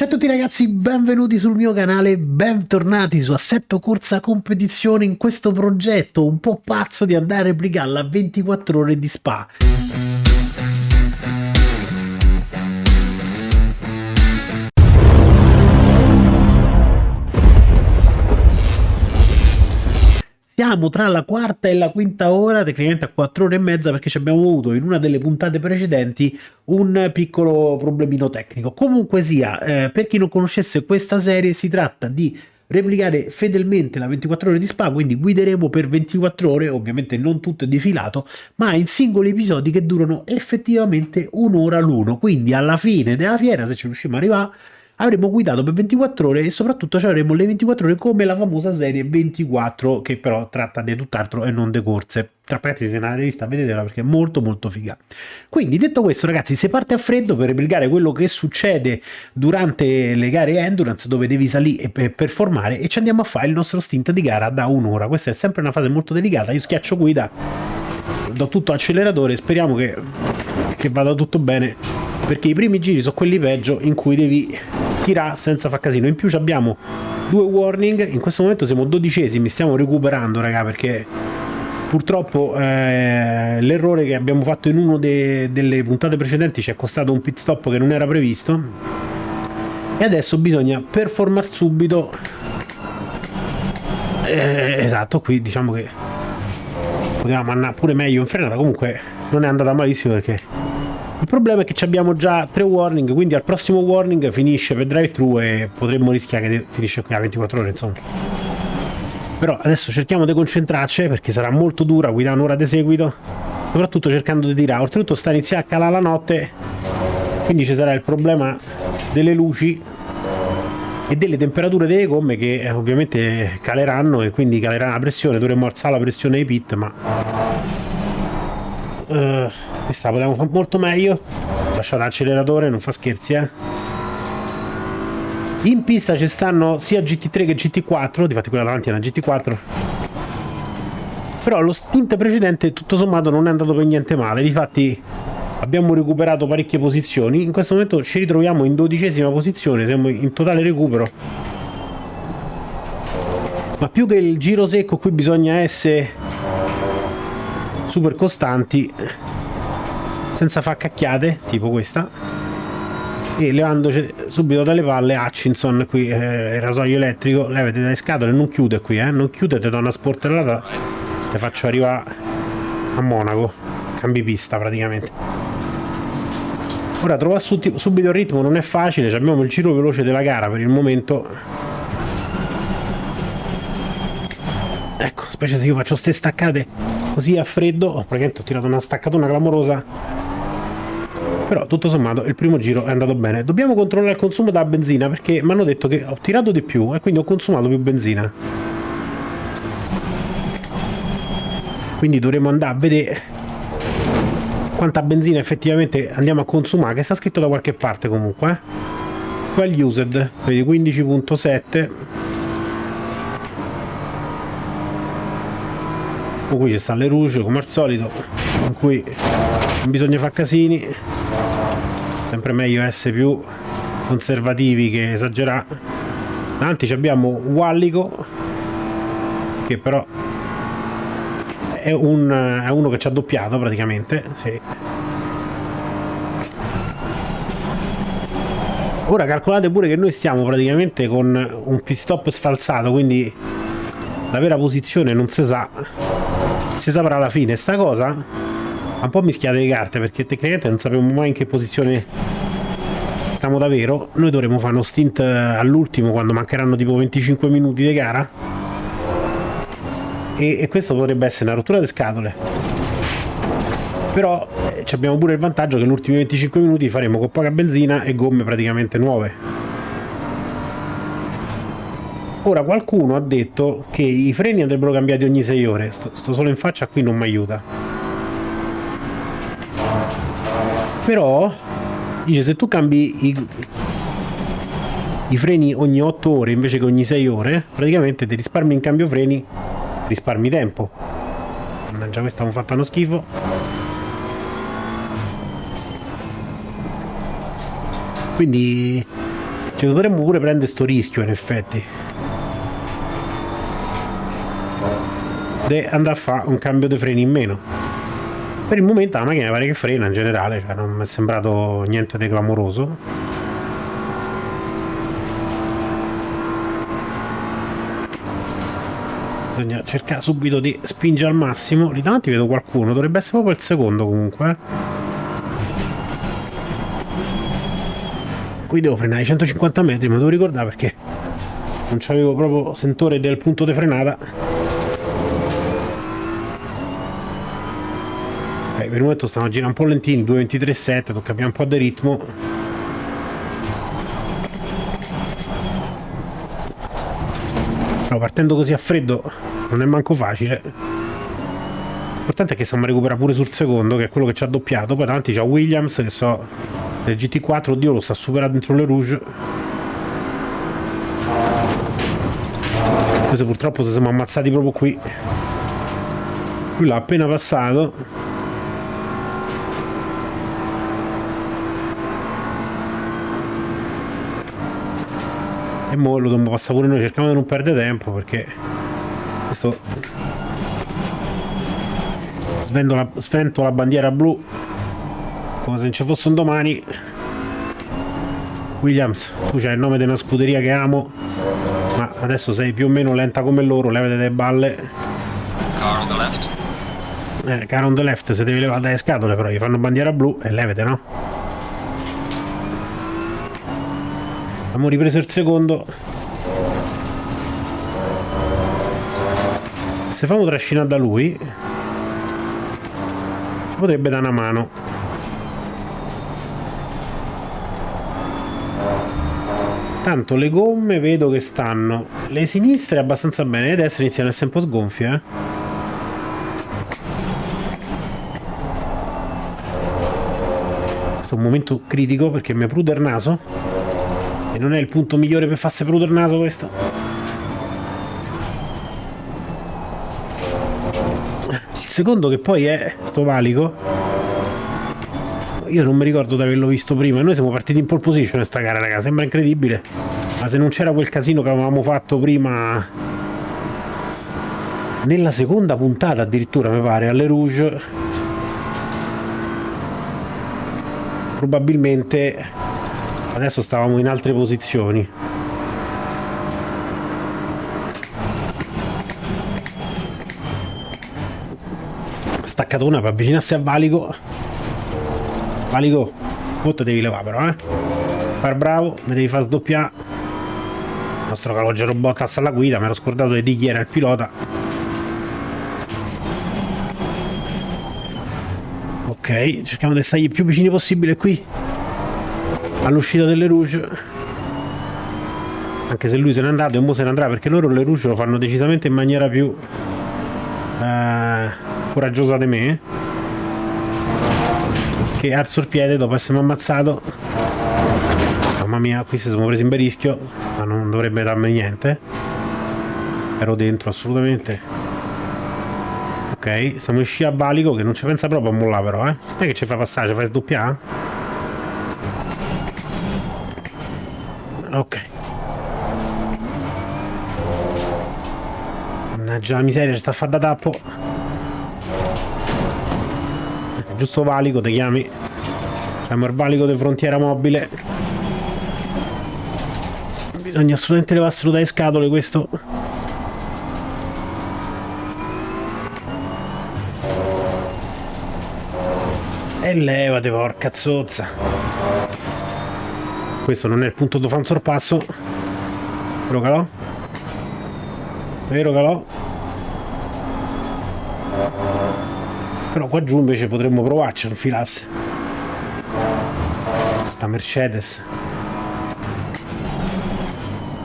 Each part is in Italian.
Ciao a tutti ragazzi, benvenuti sul mio canale, bentornati su Assetto Corsa Competizione in questo progetto un po' pazzo di andare a replicare la 24 ore di Spa. Siamo tra la quarta e la quinta ora, tecnicamente a quattro ore e mezza, perché ci abbiamo avuto in una delle puntate precedenti un piccolo problemino tecnico. Comunque sia, eh, per chi non conoscesse questa serie, si tratta di replicare fedelmente la 24 ore di spa, quindi guideremo per 24 ore, ovviamente non tutto di filato, ma in singoli episodi che durano effettivamente un'ora l'uno. Quindi alla fine della fiera, se ci riusciamo ad arrivare, avremmo guidato per 24 ore e soprattutto avremmo le 24 ore come la famosa serie 24 che però tratta di tutt'altro e non di corse. Tra parentesi, se non l'avete vista, vedetela perché è molto molto figa. Quindi, detto questo, ragazzi, se parte a freddo per replicare quello che succede durante le gare endurance, dove devi salire e performare, e ci andiamo a fare il nostro stint di gara da un'ora. Questa è sempre una fase molto delicata. Io schiaccio guida, do tutto acceleratore, speriamo che, che vada tutto bene, perché i primi giri sono quelli peggio in cui devi tirare senza far casino. In più abbiamo due warning, in questo momento siamo dodicesimi, stiamo recuperando raga perché purtroppo eh, l'errore che abbiamo fatto in una delle puntate precedenti ci è costato un pit stop che non era previsto. E adesso bisogna performare subito. Eh, esatto qui diciamo che potevamo andare pure meglio in frenata. Comunque non è andata malissimo perché il problema è che abbiamo già tre warning, quindi al prossimo warning finisce per drive-thru e potremmo rischiare che finisce qui a 24 ore, insomma. Però adesso cerchiamo di concentrarci perché sarà molto dura guidare un'ora di seguito, soprattutto cercando di tirare. Oltretutto sta iniziando a calare la notte, quindi ci sarà il problema delle luci e delle temperature delle gomme che eh, ovviamente caleranno e quindi calerà la pressione, dovremmo alzare la pressione ai pit, ma... Uh, questa potevamo fare molto meglio. Lasciate l'acceleratore non fa scherzi eh. In pista ci stanno sia GT3 che GT4 difatti quella davanti è una GT4 però lo stint precedente tutto sommato non è andato per niente male. Difatti abbiamo recuperato parecchie posizioni. In questo momento ci ritroviamo in dodicesima posizione. Siamo in totale recupero. Ma più che il giro secco qui bisogna essere super costanti senza far cacchiate, tipo questa, e levandoci subito dalle palle Hutchinson qui, eh, il rasoio elettrico, levate dalle scatole, non chiude qui, eh, non chiude, ti do una sportellata, ti faccio arrivare a Monaco, cambi pista praticamente. Ora trovare subito il ritmo non è facile, abbiamo il giro veloce della gara per il momento. Ecco, specie se io faccio ste staccate così a freddo, oh, praticamente ho tirato una staccatona clamorosa però tutto sommato il primo giro è andato bene. Dobbiamo controllare il consumo da benzina perché mi hanno detto che ho tirato di più e quindi ho consumato più benzina. Quindi dovremo andare a vedere quanta benzina effettivamente andiamo a consumare che sta scritto da qualche parte comunque eh? well used vedi 15.7 qui ci sta le rouge come al solito in cui non bisogna fare casini. Sempre meglio essere più conservativi che esagerare davanti abbiamo Wallico che però è, un, è uno che ci ha doppiato praticamente sì. ora calcolate pure che noi stiamo praticamente con un pit stop sfalsato quindi la vera posizione non si sa si saprà alla fine sta cosa? Un po' mischiate le carte perché tecnicamente non sappiamo mai in che posizione stiamo davvero. Noi dovremo fare uno stint all'ultimo quando mancheranno tipo 25 minuti di gara. E, e questo potrebbe essere una rottura di scatole. Però eh, abbiamo pure il vantaggio che negli ultimi 25 minuti faremo con poca benzina e gomme praticamente nuove ora qualcuno ha detto che i freni andrebbero cambiati ogni 6 ore. Sto, sto solo in faccia qui non mi aiuta. Però dice se tu cambi i, i freni ogni 8 ore invece che ogni 6 ore praticamente ti risparmi in cambio freni risparmi tempo. Mannaggia questa mi fatta uno schifo. Quindi Ci dovremmo pure prendere sto rischio, in effetti. Di andare a fare un cambio di freni in meno. Per il momento la macchina pare che frena in generale, cioè non mi è sembrato niente di clamoroso. Bisogna cercare subito di spingere al massimo. Lì davanti vedo qualcuno, dovrebbe essere proprio il secondo comunque. Qui devo frenare ai 150 metri ma devo ricordare perché non c'avevo proprio sentore del punto di frenata per il momento stiamo girando un po' lentini 2.23.7 tocca cambiare un po' di ritmo. Però partendo così a freddo non è manco facile. L'importante è che stiamo a recuperare pure sul secondo che è quello che ci ha doppiato. Poi davanti c'è Williams che so del GT4 oddio lo sta superando dentro le rouge. Questo purtroppo se siamo ammazzati proprio qui. Lui l'ha appena passato e mo lo dobbiamo passare pure noi cerchiamo di non perdere tempo perché questo svento la, svento la bandiera blu come se non ci fosse un domani. Williams tu c'hai il nome di una scuderia che amo ma adesso sei più o meno lenta come loro levate delle balle. Car on the left. Eh, car on the left se devi levare dalle scatole però gli fanno bandiera blu e levate no abbiamo ripreso il secondo se famo trascinare da lui potrebbe dare una mano Tanto le gomme vedo che stanno. Le sinistre abbastanza bene, le destre iniziano a essere un po' sgonfie, eh. Un momento critico perché mi prude il naso. Non è il punto migliore per farsi prudere il naso questo. Il secondo che poi è sto valico io non mi ricordo di averlo visto prima. Noi siamo partiti in pole position sta gara, raga. Sembra incredibile. Ma se non c'era quel casino che avevamo fatto prima... Nella seconda puntata addirittura, mi pare, alle Rouge... Probabilmente adesso stavamo in altre posizioni. Staccatona per avvicinarsi a Valico Valico, molto devi levare però, eh. Far bravo, mi devi far sdoppiare. Il nostro calogero Bottas alla guida, mi ero scordato di chi era il pilota. Ok, cerchiamo di stargli più vicini possibile qui. All'uscita delle Rouge. Anche se lui se n'è andato e mo se ne andrà perché loro le Rouge lo fanno decisamente in maniera più eh, coraggiosa di me che alzo il piede dopo essermi ammazzato. Mamma mia qui si sono presi in bel rischio ma non dovrebbe darmi niente. Ero dentro assolutamente. Ok stiamo in scia a valico che non ci pensa proprio a mollare però eh. Non è che ci fa passare ci fai sdoppiare ok. Mannaggia la miseria ci sta a fare da tappo. Giusto valico ti chiami. Siamo il valico di frontiera mobile. Bisogna assolutamente levarselo dai scatole questo. E levate porca zozza questo non è il punto dove fa un sorpasso. Vero calò vero calò però qua giù invece potremmo provarci a infilarsi sta Mercedes.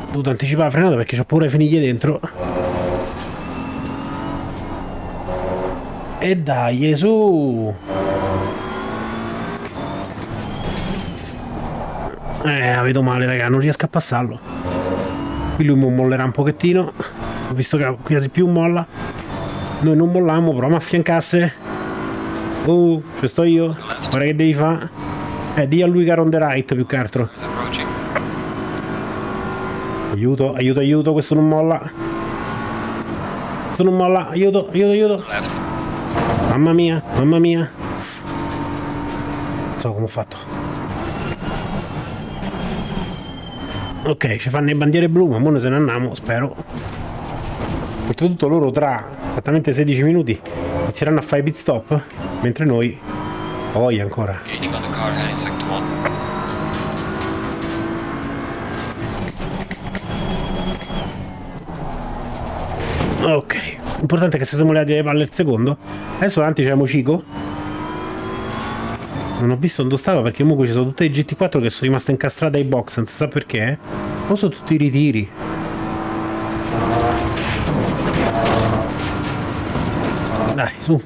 Ho dovuto anticipare la frenata perché ho paura di finire dentro. E dai su eh vedo male raga non riesco a passarlo qui lui mollerà un pochettino ho visto che quasi più molla noi non molliamo proviamo a affiancasse Oh, ci sto io. Guarda che devi fare. Eh, di a lui che on the right più che altro. Aiuto, aiuto, aiuto, questo non molla. Questo non molla, aiuto, aiuto, aiuto. Mamma mia, mamma mia. Non so come ho fatto. Ok, ci fanno le bandiere blu, ma ora se ne andiamo, spero. Oltretutto loro tra esattamente 16 minuti inizieranno a fare pit stop, mentre noi... Ho voglia ancora. Gaining on the car heading sector 1. Ok, importante è che se siamo arrivati alle palle il secondo. Adesso davanti c'è Cico. Non ho visto dove stava perché comunque ci sono tutte le GT4 che sono rimaste incastrate ai box, si sa perché. O sono tutti i ritiri. Dai, su.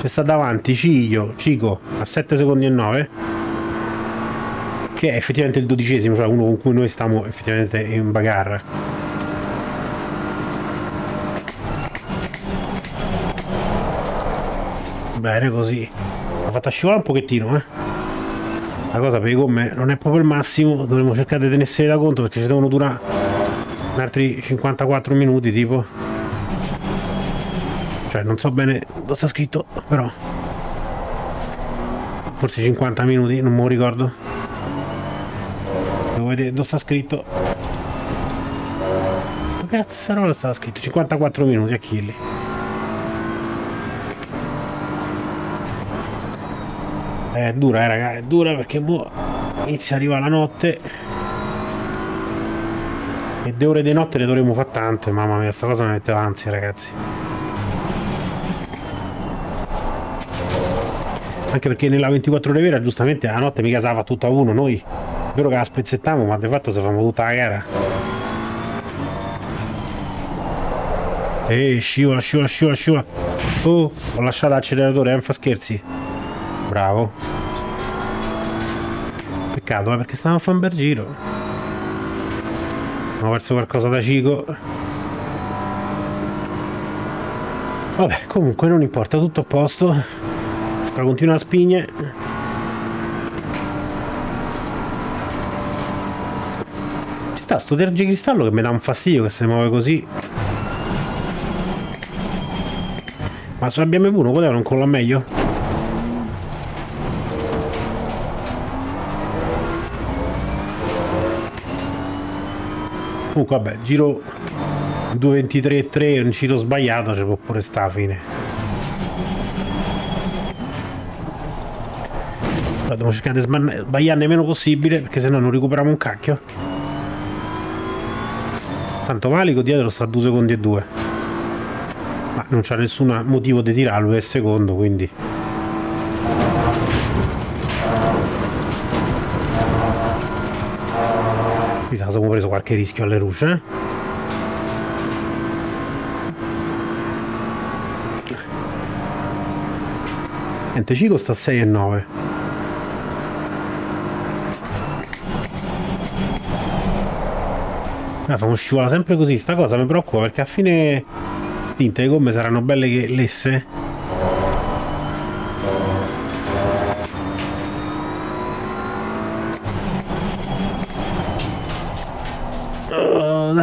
C'è sta davanti Ciglio, Cico, a 7 secondi e 9. Che è effettivamente il dodicesimo, cioè uno con cui noi stiamo effettivamente in bagarre. Bene così. L'ho fatta scivolare un pochettino, eh. La cosa per i gomme non è proprio il massimo, dovremmo cercare di tenersene da conto perché ci devono durare altri 54 minuti tipo. Cioè non so bene dove sta scritto, però. Forse 50 minuti, non me lo ricordo. Devo vedere dove sta scritto. Cazzarola stava scritto? 54 minuti a È dura, eh, raga, è dura perché mo inizia a arrivare la notte. E le ore di notte le dovremo fare tante, mamma mia, sta cosa mi mette l'ansia, ragazzi. Anche perché nella 24 ore vera, giustamente, la notte mica se la fa tutta uno, noi. È vero che la spezzettiamo, ma di fatto se facciamo tutta la gara. Ehi, scivola, scivola, scivola, scivola. Oh, ho lasciato l'acceleratore, non fa scherzi. Bravo. Peccato, eh, perché stavamo a fare un bel giro. Ho perso qualcosa da Cico. Vabbè, comunque non importa, tutto a posto. Continua a spigne. Ci sta sto tergicristallo che mi dà un fastidio che si muove così. Ma sulla BMW non poteva non colla meglio? Comunque vabbè, giro 2.23.3, un giro sbagliato, ci può pure sta a fine. Dobbiamo cercare di sbagliarne meno possibile, perché sennò non recuperiamo un cacchio. Tanto Valico dietro sta a 2 secondi e 2. Ma non c'è nessun motivo di tirarlo del secondo, quindi... Sa siamo preso qualche rischio alle luci, eh? Niente, Cico sta a 6 e 9. Ah, famo scivola sempre così, sta cosa mi preoccupa perché a fine stinte le gomme saranno belle che lesse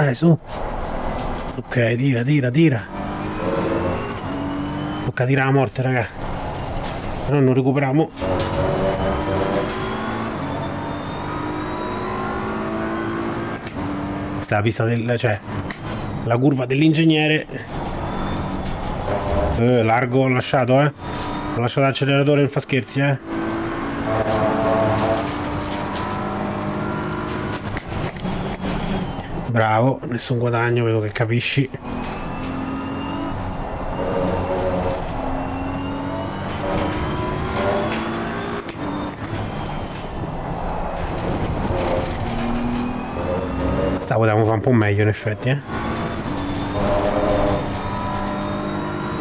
dai, su. Ok, tira, tira, tira. Tocca tirare la morte, raga. No non recuperiamo. Questa è la pista del... cioè... La curva dell'ingegnere. Eh, largo ho lasciato, eh. Ho lasciato l'acceleratore, non fa scherzi, eh. Bravo, nessun guadagno, vedo che capisci. Sta potevamo fare un po' meglio in effetti, eh.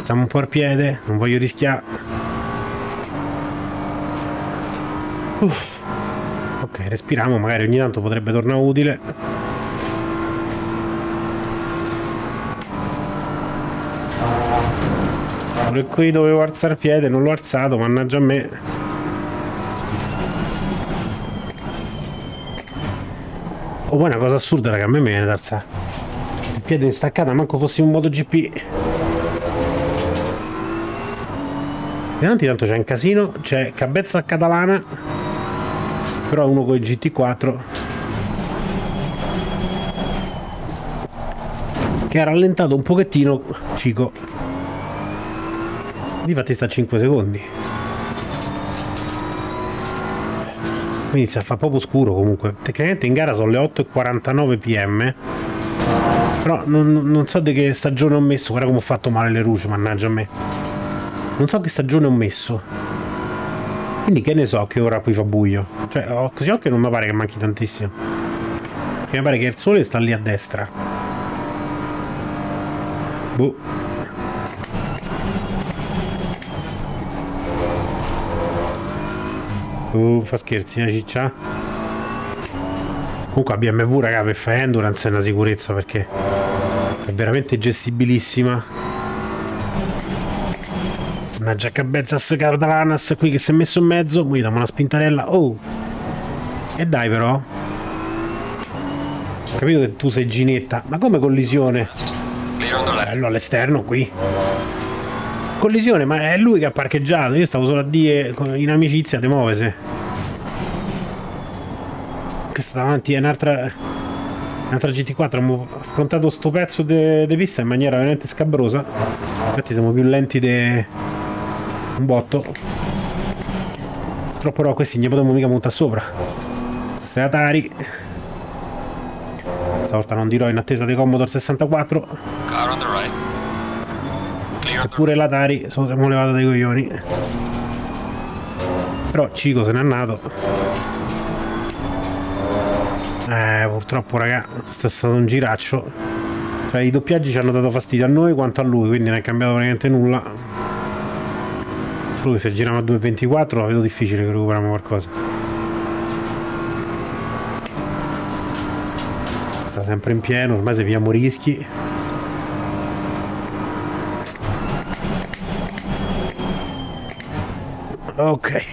Stiamo un po' al piede, non voglio rischiare. Uff. Ok, respiriamo, magari ogni tanto potrebbe tornare utile. Pure qui dovevo alzare il piede, non l'ho alzato, mannaggia a me. Oh, poi una cosa assurda, raga, a me mi viene da alzare. Il piede in staccata, manco fossi un MotoGP. Davanti tanto c'è un casino, c'è Cabezza Catalana, però uno con il GT4 che ha rallentato un pochettino Cico. Difatti sta a 5 secondi. Inizia a fare proprio scuro comunque. Tecnicamente in gara sono le 8.49 pm. Però non, non, so di che stagione ho messo. Guarda come ho fatto male le luci, mannaggia a me. Non so che stagione ho messo. Quindi che ne so che ora qui fa buio. Cioè, ho così occhio non mi pare che manchi tantissimo. Perché mi pare che il sole sta lì a destra. Boh. Uh, fa scherzi, eh, ciccia? Comunque la BMW, raga, per fare endurance è una sicurezza perché è veramente gestibilissima. Una Jackabezzas Cardalanas qui che si è messo in mezzo, qui diamo una spintarella. Oh! E dai però. Ho capito che tu sei ginetta, ma come collisione? Bello all'esterno qui collisione ma è lui che ha parcheggiato. Io stavo solo a dire in amicizia te muovese questa davanti è un'altra un'altra GT4 abbiamo affrontato sto pezzo di pista in maniera veramente scabrosa. Infatti siamo più lenti di un botto. Purtroppo però questi ne potremmo mica montare sopra. Questo è Atari. Stavolta non dirò in attesa dei Commodore 64 car on the right Eppure l'Atari siamo levato dai coglioni. Però Cico se n'è andato. Eh, purtroppo raga, è stato un giraccio. Cioè i doppiaggi ci hanno dato fastidio a noi quanto a lui, quindi non è cambiato praticamente nulla. Solo che se giriamo a 2.24 la vedo difficile che recuperiamo qualcosa. Sta sempre in pieno, ormai se pigliamo rischi. Ok.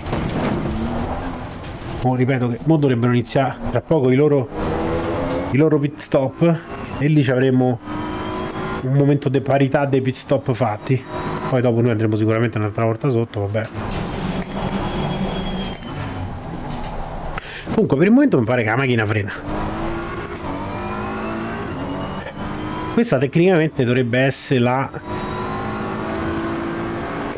Oh, ripeto che mo dovrebbero iniziare tra poco i loro i loro pit stop e lì ci avremo un momento di parità dei pit stop fatti. Poi dopo noi andremo sicuramente un'altra volta sotto vabbè. Comunque per il momento mi pare che la macchina frena. Questa tecnicamente dovrebbe essere la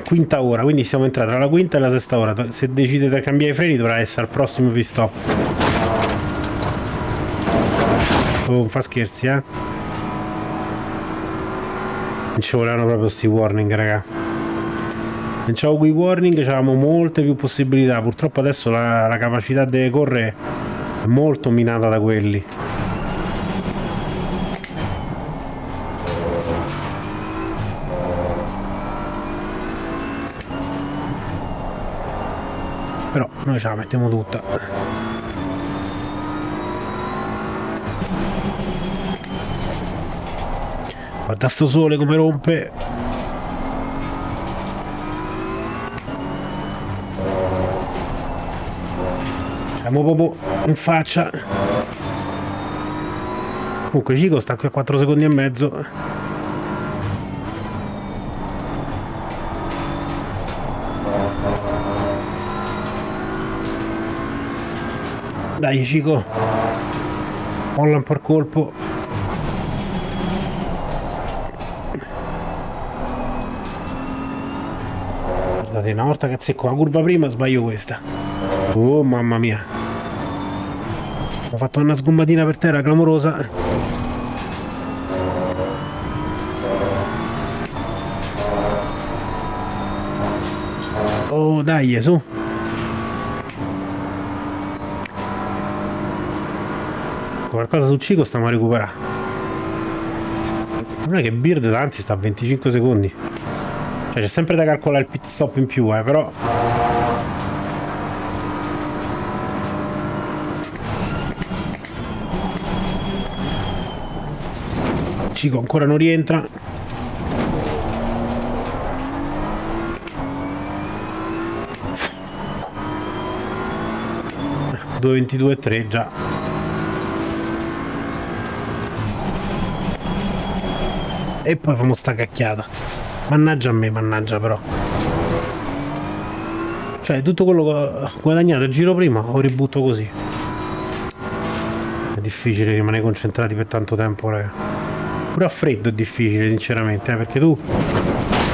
quinta ora, quindi siamo entrati tra la quinta e la sesta ora. Se decidete di cambiare i freni dovrà essere al prossimo pit stop. Oh, non fa scherzi, eh. Non ci volevano proprio sti warning, raga. Se c'avevo quei warning avevamo molte più possibilità. Purtroppo adesso la, la capacità di correre è molto minata da quelli. però noi ce la mettiamo tutta. Guarda sto sole come rompe. Siamo proprio in faccia. Comunque Cico sta qui a 4 secondi e mezzo Dai Cico. Molla un po' il colpo. Guardate una volta che azzecco la curva prima sbaglio questa. Oh mamma mia. Ho fatto una sgombatina per terra clamorosa. Oh dai su qualcosa su Cico stiamo a recuperare. Non è che Beard davanti sta a 25 secondi. Cioè c'è sempre da calcolare il pit stop in più eh però Cico ancora non rientra. 2.22 e 3 già e poi famo sta cacchiata. Mannaggia a me, mannaggia però. Cioè, tutto quello che ho guadagnato il giro prima lo ributto così. È difficile rimanere concentrati per tanto tempo, raga. Pure a freddo è difficile, sinceramente, eh, perché tu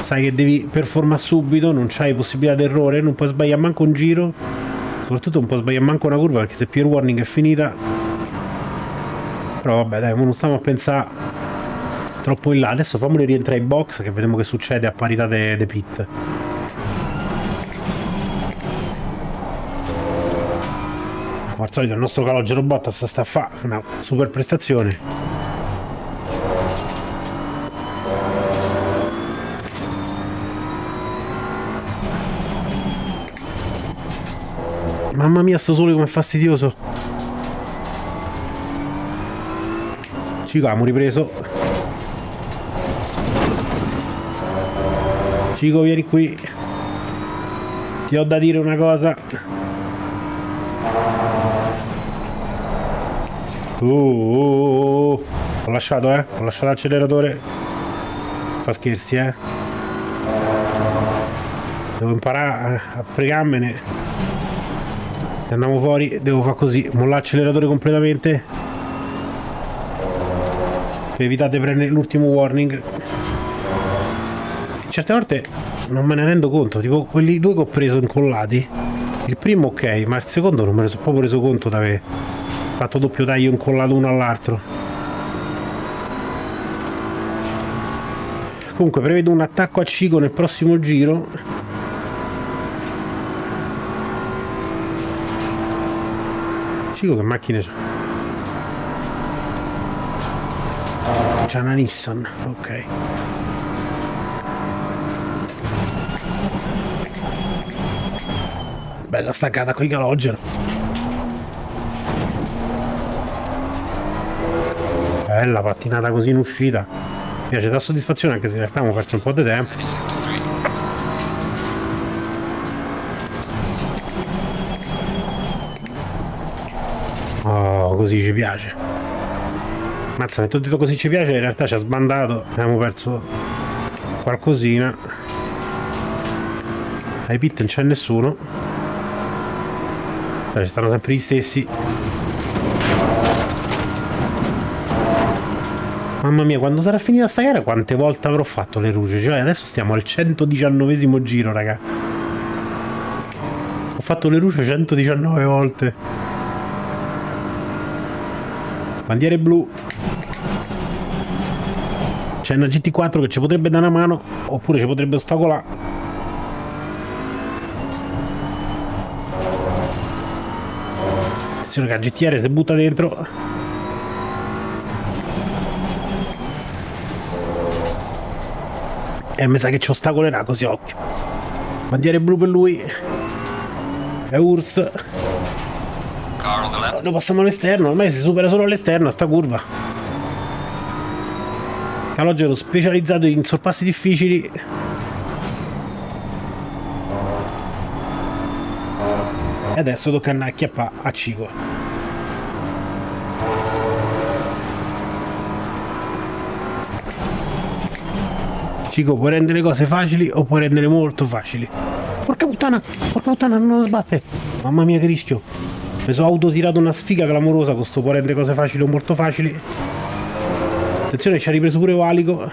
sai che devi performare subito, non c'hai possibilità d'errore, non puoi sbagliare manco un giro. Soprattutto non puoi sbagliare manco una curva, perché se peer warning è finita... Però vabbè, dai, non stiamo a pensare troppo in là. Adesso famoli rientrare in box, che vediamo che succede a parità dei de pit. Come al solito il nostro calogero Bottas sta a fare una super prestazione. Mamma mia sto sole com'è fastidioso Cico abbiamo ripreso Cico vieni qui Ti ho da dire una cosa Uh, uh, uh, uh. Ho lasciato, eh? Ho lasciato l'acceleratore. Fa scherzi, eh? Devo imparare a fregarmene. Se andiamo fuori, devo fare così. Mollare l'acceleratore completamente. Per evitare di prendere l'ultimo warning. Certe volte non me ne rendo conto. Tipo, quelli due che ho preso incollati. Il primo ok, ma il secondo non me ne sono proprio reso conto da aver fatto doppio taglio incollato uno all'altro comunque prevedo un attacco a Cico nel prossimo giro Cico che macchine c'ha? c'ha una Nissan ok bella staccata con i calogero Bella pattinata così in uscita. Mi piace da soddisfazione anche se in realtà abbiamo perso un po' di tempo. Oh, così ci piace. Mazza, mi ho detto così ci piace, in realtà ci ha sbandato. Abbiamo perso qualcosina. Ai pit non c'è nessuno. Cioè, ci stanno sempre gli stessi. Mamma mia, quando sarà finita sta gara, quante volte avrò fatto le luci? Cioè, adesso stiamo al 119 giro, raga. Ho fatto le luci 119 volte. Bandiere blu. C'è una GT4 che ci potrebbe dare una mano, oppure ci potrebbe ostacolare. Attenzione che la GTR si butta dentro. E mi sa che ci ostacolerà così occhio. Bandiere blu per lui. E Urs. Lo passiamo all'esterno, ormai si supera solo all'esterno sta curva. Calogero specializzato in sorpassi difficili. E adesso tocca andare a Cico. Cico, puoi rendere le cose facili o puoi rendere molto facili. Porca puttana, porca puttana, non lo sbatte. Mamma mia che rischio. Mi sono autotirato una sfiga clamorosa con sto può rendere cose facili o molto facili. Attenzione, ci ha ripreso pure Valico.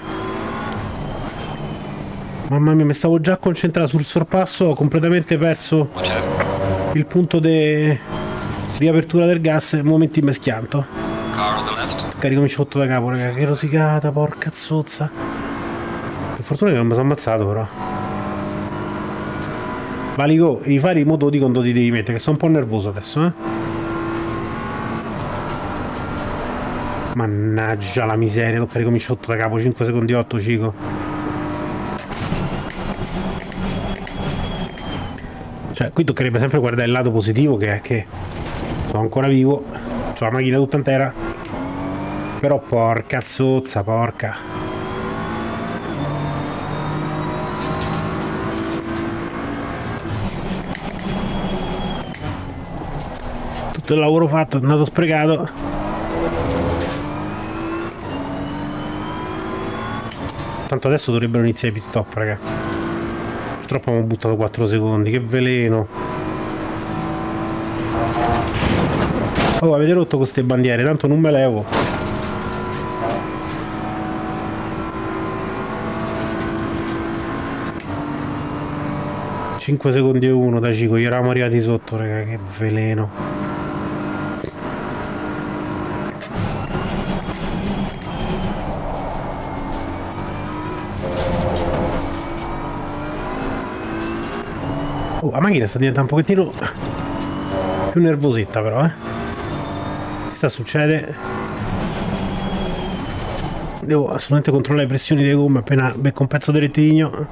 Mamma mia, mi stavo già concentrato sul sorpasso, ho completamente perso il punto di riapertura del gas nel momento in schianto. Carico mi sotto da capo, raga, che rosicata, porca zozza. Per fortuna che non mi sono ammazzato però. Valico, i fari mo ti quando ti devi mettere, che sono un po' nervoso adesso, eh. Mannaggia la miseria, tocca ricominciare da capo, 5 secondi 8, Cico. Cioè, qui toccherebbe sempre guardare il lato positivo, che è che sono ancora vivo, ho la macchina tutta intera. Però porca zozza, porca. tutto il lavoro fatto è andato sprecato Tanto adesso dovrebbero iniziare i pit stop, raga. Purtroppo abbiamo buttato 4 secondi, che veleno. Oh, avete rotto queste bandiere, tanto non me levo. Cinque secondi e uno da Cico, gli eravamo arrivati sotto, raga, che veleno. La macchina sta diventando un pochettino più nervosetta però, eh. Che sta succede? Devo assolutamente controllare le pressioni delle gomme appena becco un pezzo di rettilineo.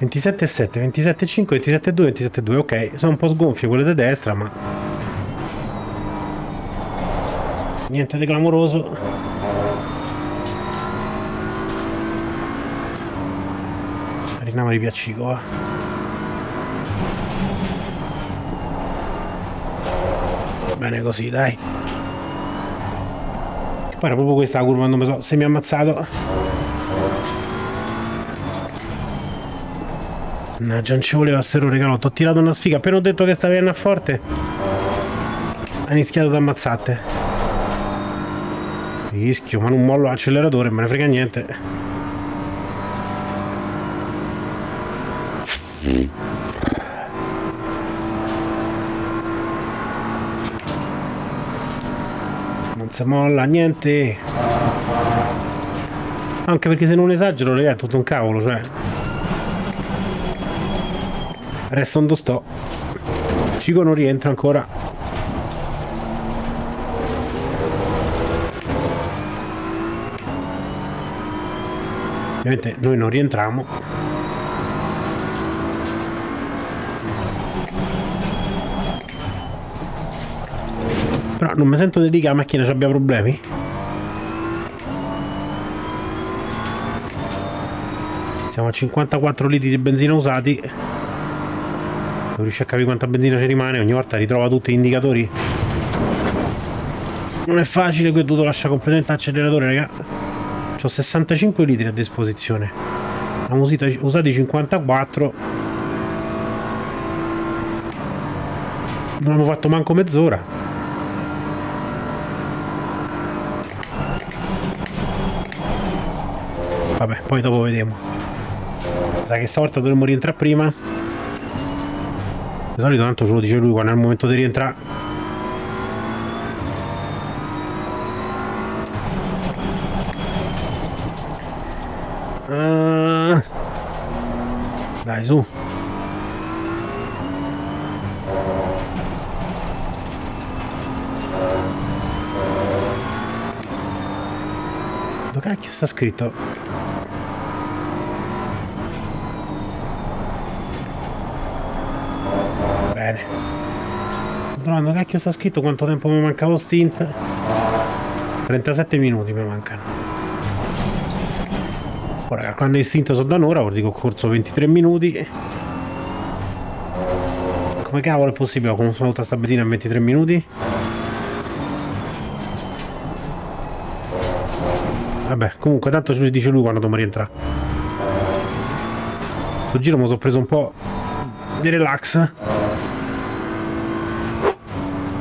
(27,7, 27,5, 27,2, 27,2, ok, sono un po' sgonfie quelle da destra ma niente di clamoroso Rinama di Piaccico va bene così dai che poi era proprio questa la curva non mi so se mi ha ammazzato Mannaggia, non ci voleva sto regalo. Ho tirato una sfiga. Appena ho detto che stavi a forte, ha iniziato ad ammazzate. Rischio, ma non mollo l'acceleratore, me ne frega niente. Non si molla niente. Anche perché se non esagero, è tutto un cavolo, cioè. Resta un sto. Cico non rientra ancora. Ovviamente noi non rientriamo. Però non mi sento di dire che la macchina abbia problemi. Siamo a 54 litri di benzina usati. Non riesco a capire quanta benzina ci rimane ogni volta ritrova tutti gli indicatori. Non è facile qui ho dovuto lasciare completamente l'acceleratore raga ho 65 litri a disposizione. Abbiamo usati 54. Non abbiamo fatto manco mezz'ora. Vabbè, poi dopo vediamo. Sa che stavolta dovremmo rientrare prima. Di solito tanto ce lo dice lui quando è il momento di rientrare. Dai, su. Dove cacchio sta scritto? Bene. Dove cacchio sta scritto quanto tempo mi mancavo stint? 37 minuti mi mancano. Ora, quando è istinto sono da un'ora, vuol dire che ho corso 23 minuti. Come cavolo è possibile? Ho consumato tutta sta benzina in 23 minuti? Vabbè, comunque tanto ci dice lui quando dobbiamo rientrare. Sto giro mi sono preso un po' di relax.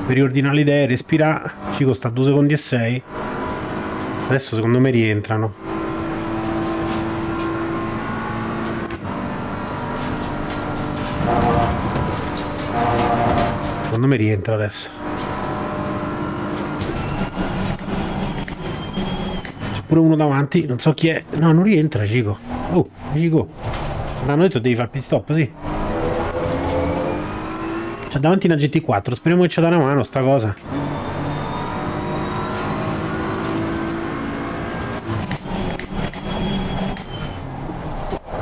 Per riordinare le idee, respirare. Ci costa 2 secondi e 6. Adesso secondo me rientrano. Secondo me rientra adesso. C'è pure uno davanti, non so chi è. No, non rientra, Cico. Oh, Cico. Ma hanno detto devi fare pit stop, sì. C'è davanti una GT4, speriamo che ci dà una mano sta cosa.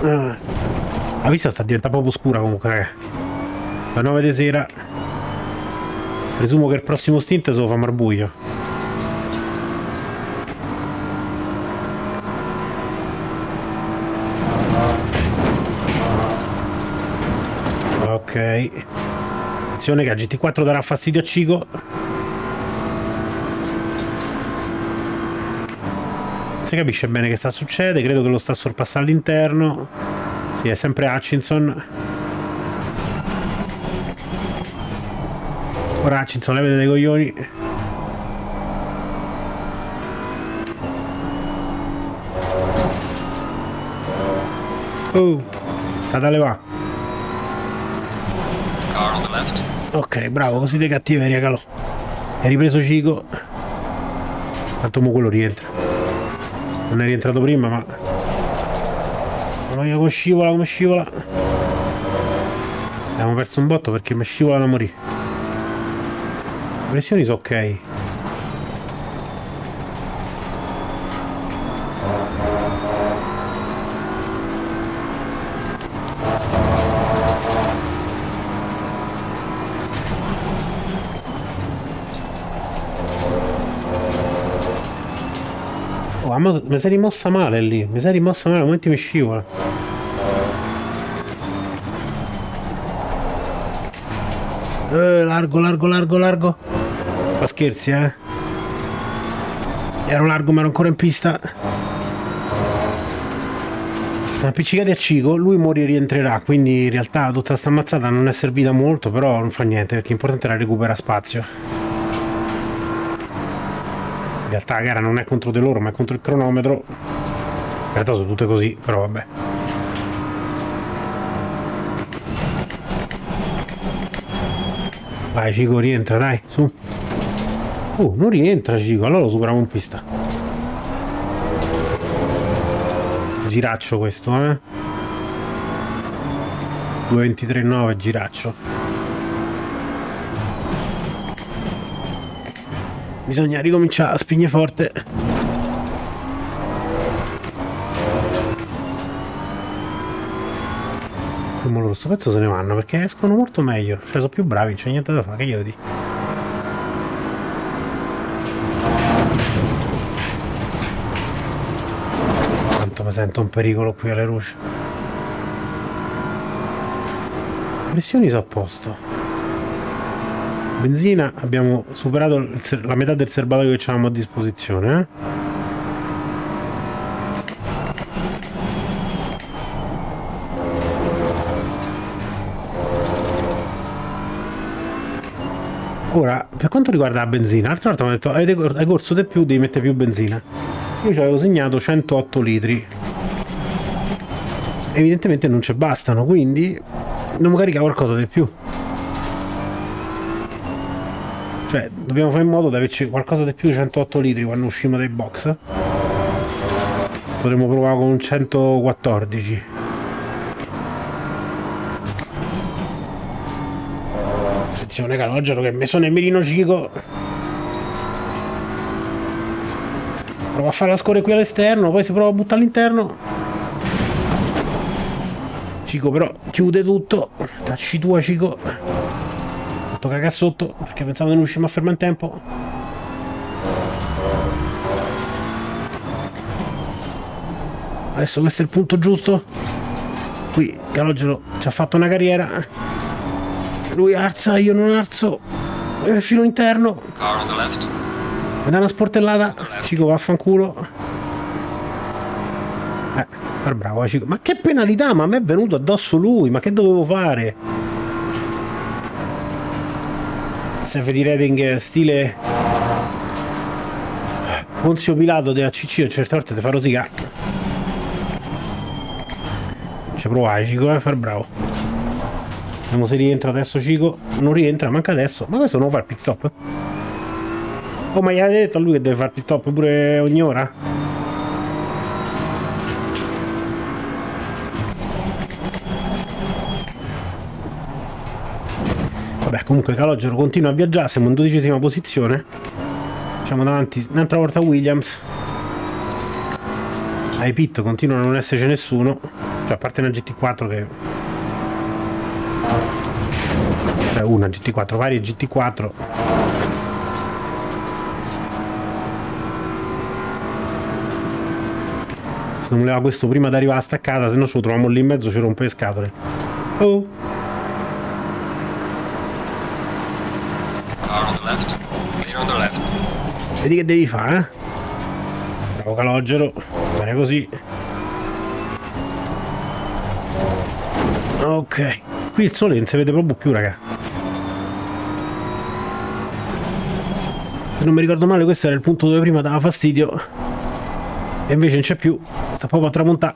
Ah. La vista sta diventando proprio scura comunque, raga. La 9 di sera Presumo che il prossimo stint se lo fa marbuio. Ok. Attenzione che a GT4 darà fastidio a Cico. Si capisce bene che sta succede, credo che lo sta sorpassando all'interno. Sì, è sempre Hutchinson. Ora Hutchinson levate dei coglioni. Oh, Catale va. Ok, bravo, così di cattiveria, calò. Hai ripreso Cico. Tanto mo quello rientra. Non è rientrato prima, ma... Mamma mia, come scivola, come scivola. Abbiamo perso un botto perché mi scivola da morire. Pressioni sono ok. Oh, mi sei rimossa male lì, mi sei rimossa male, a momenti mi scivola. Eh, largo, largo, largo, largo. Ma scherzi, eh? Ero largo ma ero ancora in pista. Siamo appiccicati a Cico, lui muore e rientrerà, quindi in realtà tutta questa ammazzata non è servita molto, però non fa niente, perché l'importante era recuperare spazio. In realtà la gara non è contro di loro, ma è contro il cronometro. In realtà sono tutte così, però vabbè. Vai Cico, rientra, dai, su. Oh, non rientra Cico, allora lo superiamo in pista. Giraccio questo, eh. 2.23.9, giraccio. Bisogna ricominciare a spingere forte. E mo loro sto pezzo se ne vanno perché escono molto meglio. Cioè sono più bravi, non c'è niente da fare, che io dico. Sento un pericolo qui alle luci. Pressioni sono a posto. Benzina abbiamo superato la metà del serbatoio che avevamo a disposizione. Eh? Ora, per quanto riguarda la benzina, l'altra volta mi hanno detto hai corso di più, devi mettere più benzina. Io ci avevo segnato 108 litri. Evidentemente non ci bastano, quindi dobbiamo caricare qualcosa di più. Cioè, dobbiamo fare in modo di averci qualcosa di più di 108 litri quando usciamo dai box. Potremmo provare con un 114. Attenzione calogero che mi sono nel mirino cico. Prova a fare la scorre qui all'esterno, poi si prova a buttare all'interno. Cico però chiude tutto. Tacci tua Cico. Fatto cagare sotto perché pensavo che non riusciamo a fermare in tempo. Adesso questo è il punto giusto. Qui Calogero ci ha fatto una carriera. Lui arza, io non arzo. Filo interno. Car on the left. Mi dà una sportellata. Cico vaffanculo. Far bravo. Ma che penalità? Ma a me è venuto addosso lui. Ma che dovevo fare? Safety rating stile Ponzio Pilato della CC a certe volte ti fa rosicare. Ci provai Cico, eh, far bravo. Vediamo se rientra adesso Cico. Non rientra, manca adesso. Ma questo non fa il pit stop? Oh, ma gli hai detto a lui che deve fare il pit stop pure ogni ora? Comunque Calogero continua a viaggiare, siamo in dodicesima posizione. Siamo davanti un'altra volta Williams. Ai pit continua a non esserci nessuno. Cioè, a parte una GT4 che... Cioè, una GT4, varie GT4. Se non voleva questo prima di arrivare a staccata, se no ce lo troviamo lì in mezzo, ci rompe le scatole. Oh! Vedi che devi fare, eh? Bravo calogero. Bene così. Ok. Qui il sole non si vede proprio più, raga. Se non mi ricordo male, questo era il punto dove prima dava fastidio. E invece non c'è più. Sta proprio a tramontare.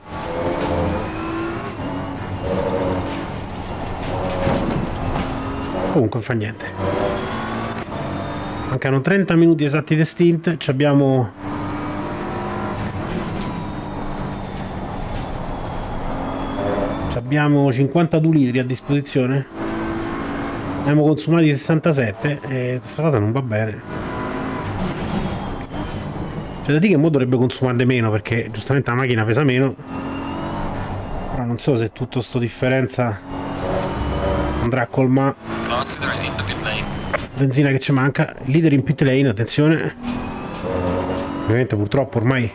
Comunque fa niente. Mancano 30 minuti esatti di stint. Ci abbiamo abbiamo 52 litri a disposizione. Ne abbiamo consumati 67 e questa cosa non va bene. C'è da dire che mo dovrebbe consumare meno perché giustamente la macchina pesa meno. Però non so se tutta questa differenza andrà a colmare benzina che ci manca leader in pit lane attenzione ovviamente purtroppo ormai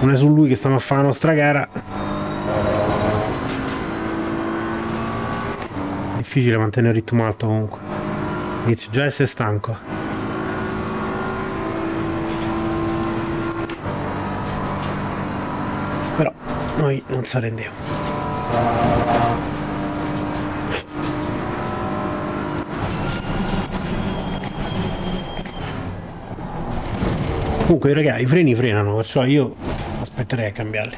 non è su lui che stiamo a fare la nostra gara difficile mantenere il ritmo alto comunque. Inizio già a essere stanco. Però noi non si Comunque ragazzi i freni frenano, perciò io aspetterei a cambiarli.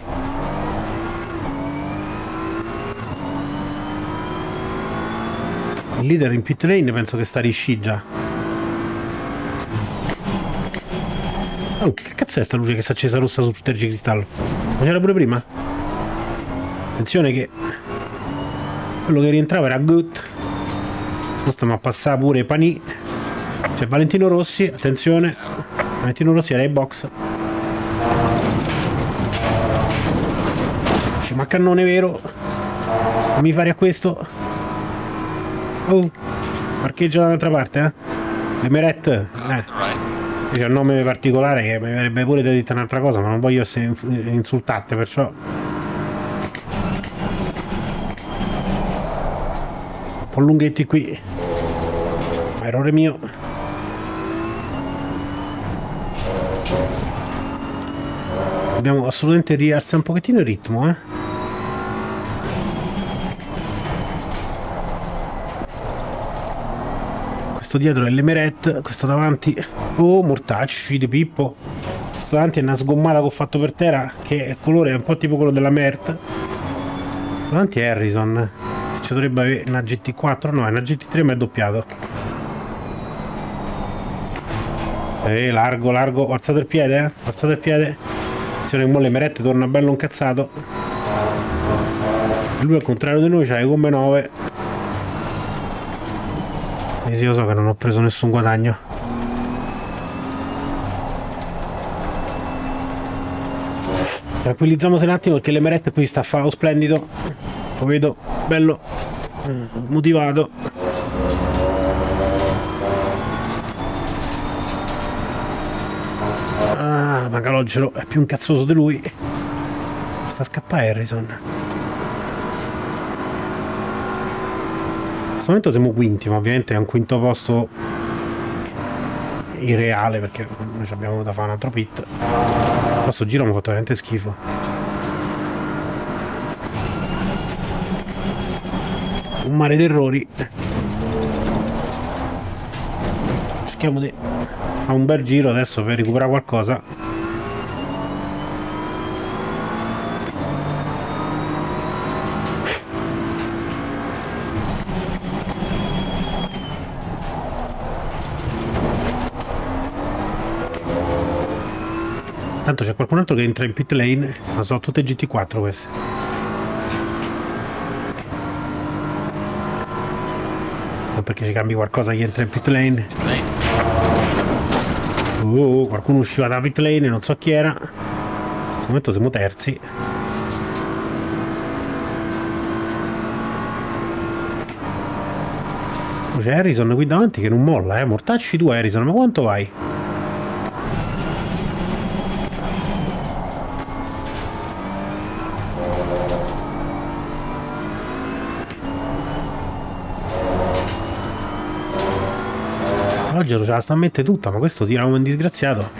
Il leader in pit lane penso che sta risci già. Oh, che cazzo è sta luce che si è accesa rossa sul tergicristallo? Ma c'era pure prima? Attenzione che quello che rientrava era Gut. Ora stiamo a passare pure Pani. C'è Valentino Rossi, attenzione. Valentino Rossi era ai box. C'è ma cannone vero. Non mi fare a questo. Oh, parcheggia dall'altra parte, eh? Emeret. Eh. C'è un nome particolare che mi avrebbe pure detto un'altra cosa, ma non voglio essere insultate, perciò... Un po' lunghetti qui. Errore mio. Dobbiamo assolutamente rialzare un pochettino il ritmo, eh? questo dietro è l'Emeret, questo davanti, oh mortacci di Pippo, questo davanti è una sgommata che ho fatto per terra, che il colore è un po' tipo quello della Mert, davanti è Harrison, ci dovrebbe avere una GT4, no è una GT3 ma è doppiato. Eh, largo, largo, ho alzato il piede, eh, ho alzato il piede, attenzione che mo l'Emeret torna bello incazzato, lui al contrario di noi c'ha le gomme 9 eh sì, io so che non ho preso nessun guadagno. Tranquillizziamoci un attimo perché l'Emerette qui sta a fare splendido. Lo vedo bello eh, motivato. Ah, Magalogero è più incazzoso di lui. Sta a scappare Harrison. questo momento siamo quinti, ma ovviamente è un quinto posto irreale perché noi abbiamo da fare un altro pit. Questo giro mi ha fatto veramente schifo. Un mare d'errori. Cerchiamo di fare un bel giro adesso per recuperare qualcosa. Tanto c'è qualcun altro che entra in pit lane, ma sono tutte GT4 queste. Non perché ci cambi qualcosa che entra in pit lane. Oh, qualcuno usciva da pit lane, non so chi era. In questo momento siamo terzi. C'è Harrison qui davanti che non molla, eh. Mortacci tu Harrison, ma quanto vai? Calogero ce la sta a mettere tutta, ma questo tira come un disgraziato.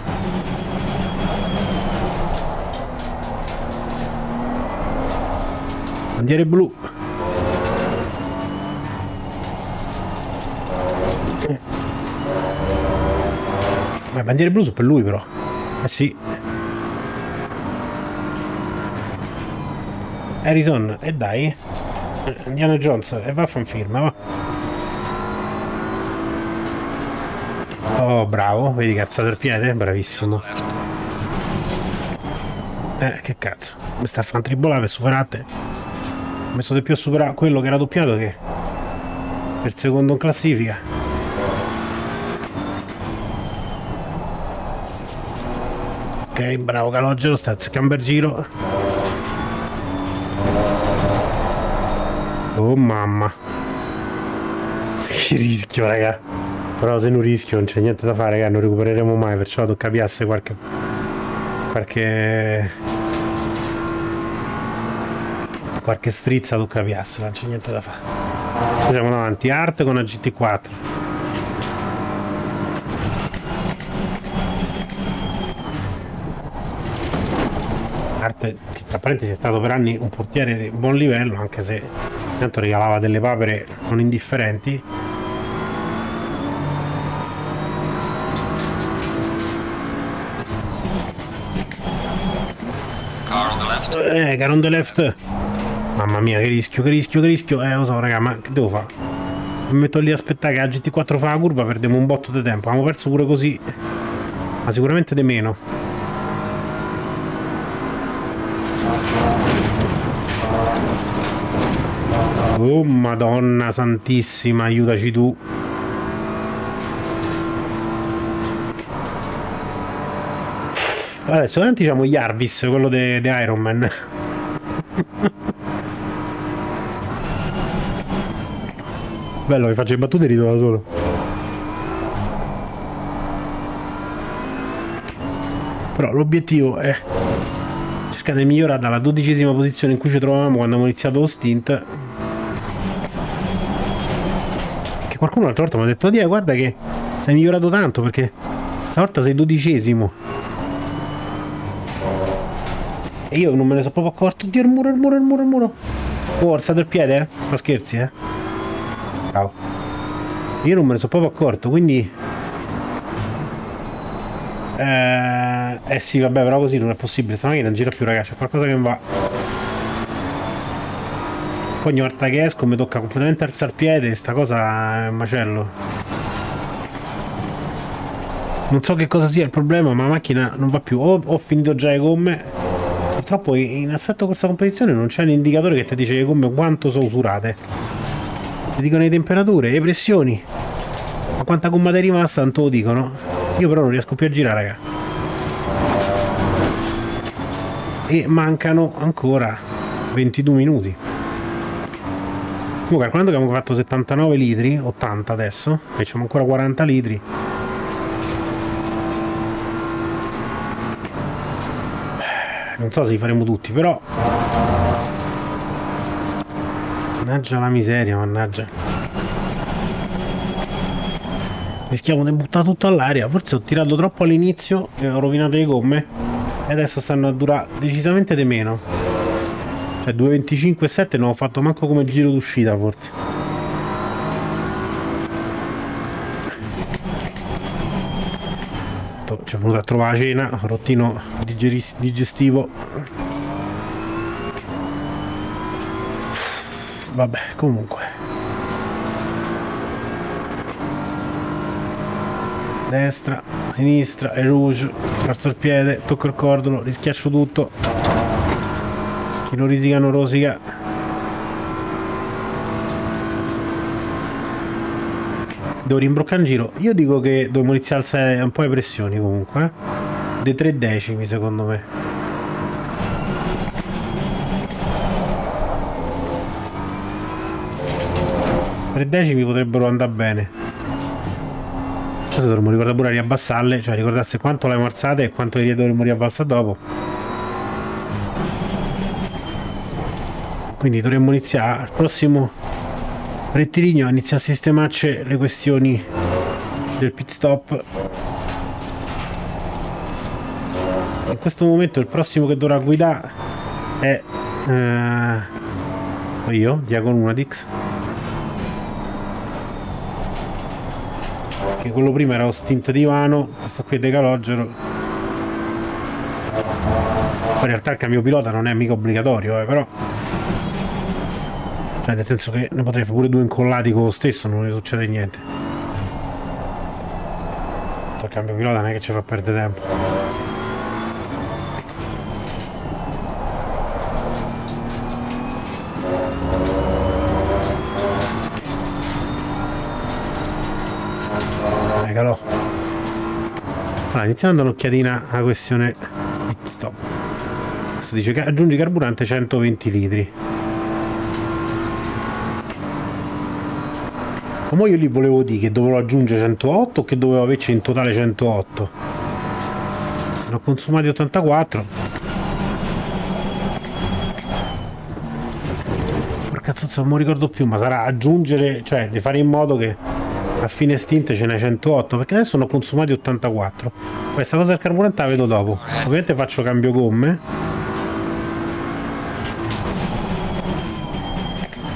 Bandiere blu. Ma bandiere blu sono per lui però. Eh sì. Harrison, e eh dai. Indiana Jones, e va a fan firma, va. Bravo, vedi che ha alzato il piede? Bravissimo. Eh, che cazzo. Mi sta a fan tribolare per superare Ho messo di più a superare quello che era doppiato che per secondo in classifica. Ok, bravo Calogero, sta a giro. Oh mamma. Che rischio, raga. Però se non rischio non c'è niente da fare, raga, non recupereremo mai, perciò tocca piasse qualche... qualche... qualche strizza tocca piasse, non c'è niente da fare. Facciamo davanti, art con la GT4. Arte che tra parentesi è stato per anni un portiere di buon livello anche se intanto regalava delle papere non indifferenti Eh, car on the left. Mamma mia, che rischio, che rischio, che rischio. Eh, lo so, raga, ma che devo fare? Mi metto lì a aspettare che la GT4 fa la curva, perdiamo un botto di tempo. Abbiamo perso pure così. Ma sicuramente di meno. Oh, madonna santissima, aiutaci tu. Adesso davanti diciamo Jarvis, quello di Iron Man. Bello, mi faccio le battute e rido da solo. Però l'obiettivo è cercare di migliorare dalla dodicesima posizione in cui ci trovavamo quando abbiamo iniziato lo stint. Che qualcuno l'altra volta mi ha detto, Dio, guarda che sei migliorato tanto perché stavolta sei dodicesimo. E io non me ne sono proprio accorto. Oddio, il muro, il muro, il muro, il muro. Oh, alzato il piede, eh? Ma scherzi, eh? Ciao. Io non me ne sono proprio accorto, quindi... Eh, eh sì, vabbè, però così non è possibile. Sta macchina non gira più, ragazzi. C'è qualcosa che non va. Poi ogni volta che esco mi tocca completamente alzare il piede. Sta cosa è un macello. Non so che cosa sia il problema, ma la macchina non va più. O ho finito già le gomme purtroppo in assetto questa competizione non c'è un indicatore che ti dice le gomme quanto sono usurate. Ti dicono le temperature, le pressioni. Ma quanta gomma è rimasta, tanto lo dicono. Io però non riesco più a girare, raga. E mancano ancora 22 minuti. Comunque, calcolando che abbiamo fatto 79 litri, 80 adesso, facciamo ancora 40 litri, non so se li faremo tutti però. Mannaggia la miseria mannaggia. Rischiamo di buttare tutto all'aria. Forse ho tirato troppo all'inizio e ho rovinato le gomme. E adesso stanno a durare decisamente di meno. Cioè 2.25.7 non ho fatto manco come giro d'uscita forse ci è venuto a trovare la cena, rottino digestivo. Vabbè, comunque. Destra, sinistra, e rouge, perso il piede, tocco il cordolo, rischiaccio tutto. Chi non risica non rosica. Devo rimbroccare in giro. Io dico che dobbiamo iniziare a alzare un po' le pressioni comunque. Eh? Dei tre decimi secondo me. Tre decimi potrebbero andare bene. Adesso dovremmo ricordare pure a riabbassarle, cioè ricordarsi quanto le abbiamo alzate e quanto le dovremmo riabbassare dopo. Quindi dovremmo iniziare al prossimo rettilineo inizia a sistemarci le questioni del pit stop. In questo momento il prossimo che dovrà guidare è eh, io, Diagon Unadix. Che quello prima era lo stint di Vano questo qui è Decalogero poi in realtà il cambio pilota non è mica obbligatorio eh, però cioè nel senso che ne potrei fare pure due incollati con lo stesso non ne succede niente il cambio pilota non è che ci fa perdere tempo calò. Allora, iniziamo dare un'occhiatina alla questione pit stop. Questo dice che aggiungi carburante 120 litri. Ma io lì volevo dire che dovevo aggiungere 108 o che dovevo averci in totale 108. Se ne ho consumati 84. Porca zozza, non mi ricordo più, ma sarà aggiungere, cioè di fare in modo che a fine stint ce n'è 108 perché adesso sono consumati 84 questa cosa del carburante la vedo dopo ovviamente faccio cambio gomme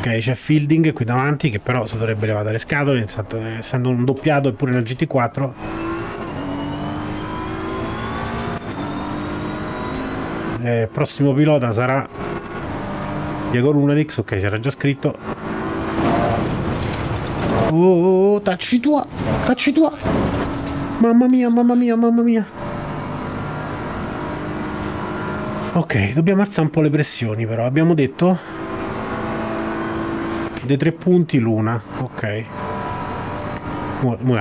ok c'è fielding qui davanti che però si dovrebbe levare dalle scatole essendo un doppiato eppure nel GT4 eh, prossimo pilota sarà Diego Lunadix ok c'era già scritto Oh, tacci tua, tacci tua. Mamma mia, mamma mia, mamma mia. Ok, dobbiamo alzare un po' le pressioni però. Abbiamo detto... Dei tre punti l'una. Ok. Mo, mo.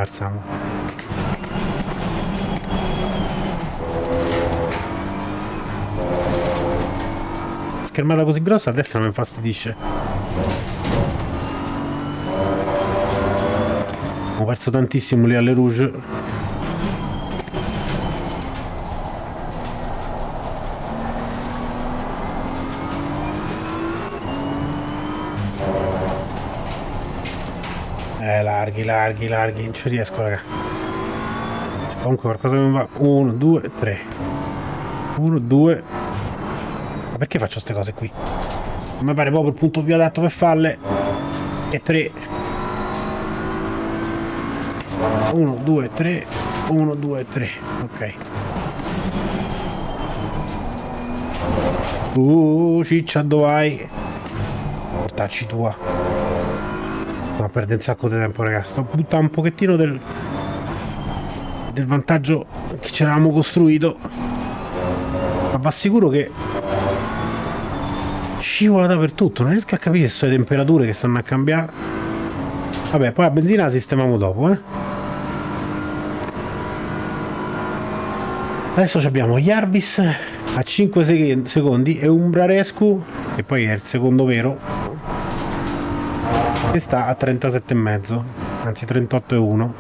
Schermata così grossa a destra mi infastidisce. Abbiamo perso tantissimo lì alle Rouge. Larghi, larghi, larghi. Non ci riesco, raga. Cioè, comunque qualcosa che mi va. Uno, due, tre. Uno, due. Ma perché faccio queste cose qui? Mi pare proprio il punto più adatto per farle. E tre. 1 2 3 1 2 3 ok uh ciccia dove vai portacci tua sto perdere un sacco di tempo ragazzi sto buttando un pochettino del del vantaggio che ci eravamo costruito. Ma va sicuro che scivola dappertutto. Non riesco a capire se sono le temperature che stanno a cambiare. Vabbè poi la benzina la sistemiamo dopo eh. Adesso abbiamo Jarvis a 5 secondi e Umbrarescu, che poi è il secondo vero, che sta a 37,5, anzi 38,1.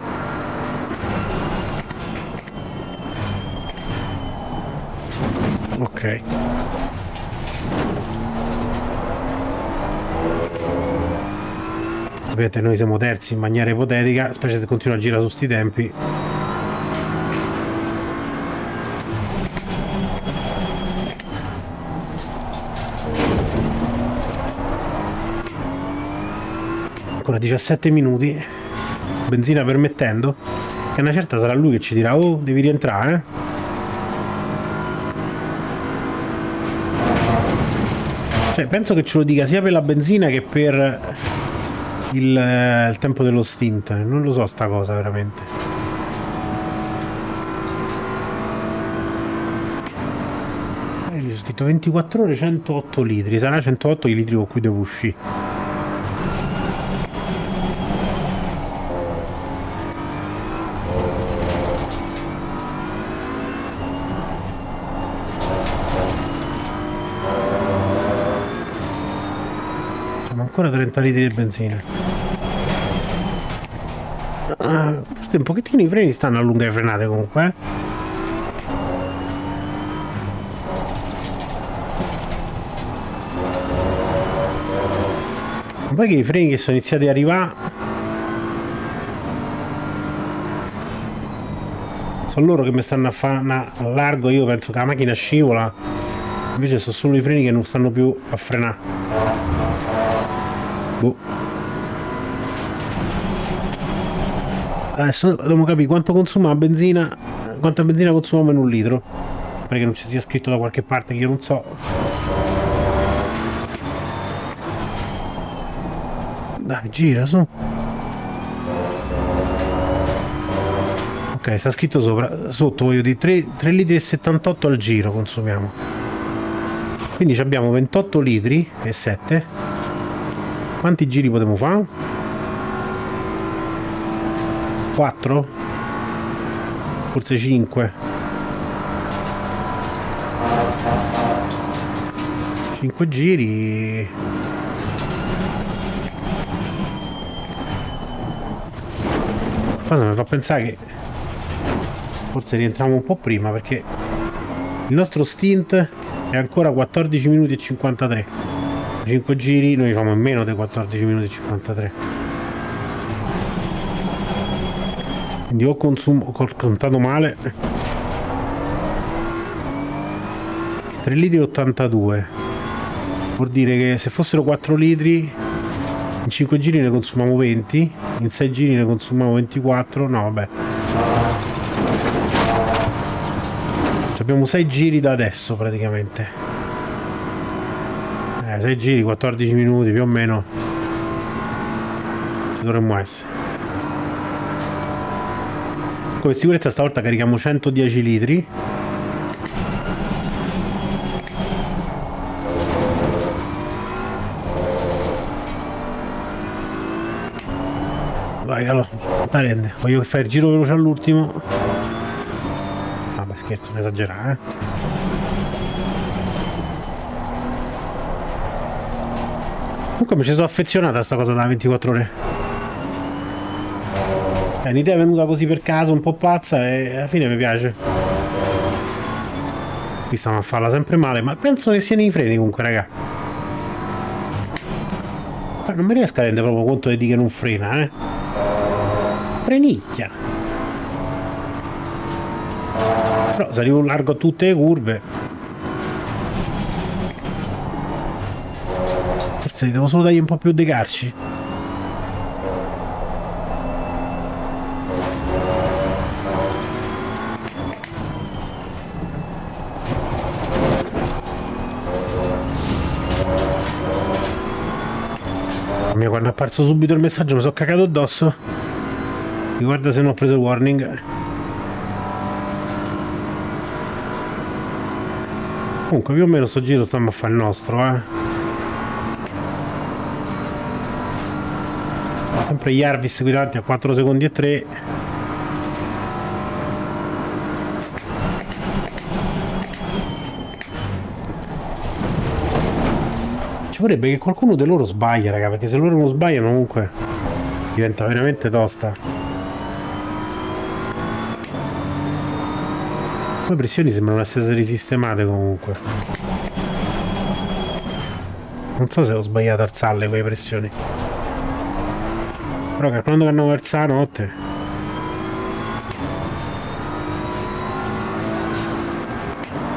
Ok. Vedete, noi siamo terzi in maniera ipotetica, specie se continua a girare su sti tempi. 17 minuti benzina permettendo che una certa sarà lui che ci dirà oh devi rientrare cioè penso che ce lo dica sia per la benzina che per il, eh, il tempo dello stint. Non lo so sta cosa veramente. Eh, scritto 24 ore 108 litri. Sarà 108 i litri con cui devo uscire ancora 30 litri di benzina uh, forse un pochettino i freni stanno a lunghe frenate comunque eh? poi che i freni che sono iniziati ad arrivare sono loro che mi stanno a fare a largo io penso che la macchina scivola invece sono solo i freni che non stanno più a frenare boh. adesso dobbiamo capire quanto consuma la benzina quanta benzina consumiamo in un litro. Perché non ci sia scritto da qualche parte che io non so. Dai gira su. Ok sta scritto sopra sotto voglio dire 3, 3 litri e 78 al giro consumiamo. Quindi abbiamo 28 litri e 7 quanti giri potremo fare? 4 forse 5 5 giri. Cosa mi fa pensare che forse rientriamo un po' prima perché il nostro stint è ancora 14 minuti e 53 5 giri noi facciamo meno dei 14 minuti e 53 quindi ho consumo ho contato male. 3 litri e 82 vuol dire che se fossero 4 litri in 5 giri ne consumiamo 20 in 6 giri ne consumiamo 24 no vabbè. Abbiamo 6 giri da adesso praticamente 6 giri 14 minuti più o meno ci dovremmo essere come sicurezza stavolta carichiamo 110 litri vai allora rende voglio fare il giro veloce all'ultimo scherzo, non esagerare. Eh. Comunque mi ci sono affezionata a sta cosa da 24 ore. È un'idea venuta così per caso, un po' pazza e alla fine mi piace. Qui stiamo a farla sempre male, ma penso che siano i freni comunque, raga. Ma non mi riesco a rendere proprio conto di che non frena, eh. Frenicchia. Però se arrivo largo a tutte le curve Forse devo solo dargli un po' più di carci Mia, quando è apparso subito il messaggio mi sono cagato addosso. Riguarda se non ho preso warning. Comunque più o meno sto giro stiamo a fare il nostro, eh. Sempre Jarvis qui davanti a 4 secondi e 3. Ci vorrebbe che qualcuno di loro sbaglia, raga, perché se loro non sbagliano comunque diventa veramente tosta. Le pressioni sembrano essere risistemate comunque. Non so se ho sbagliato a alzarle quelle pressioni. Però calcolando che hanno verso la notte.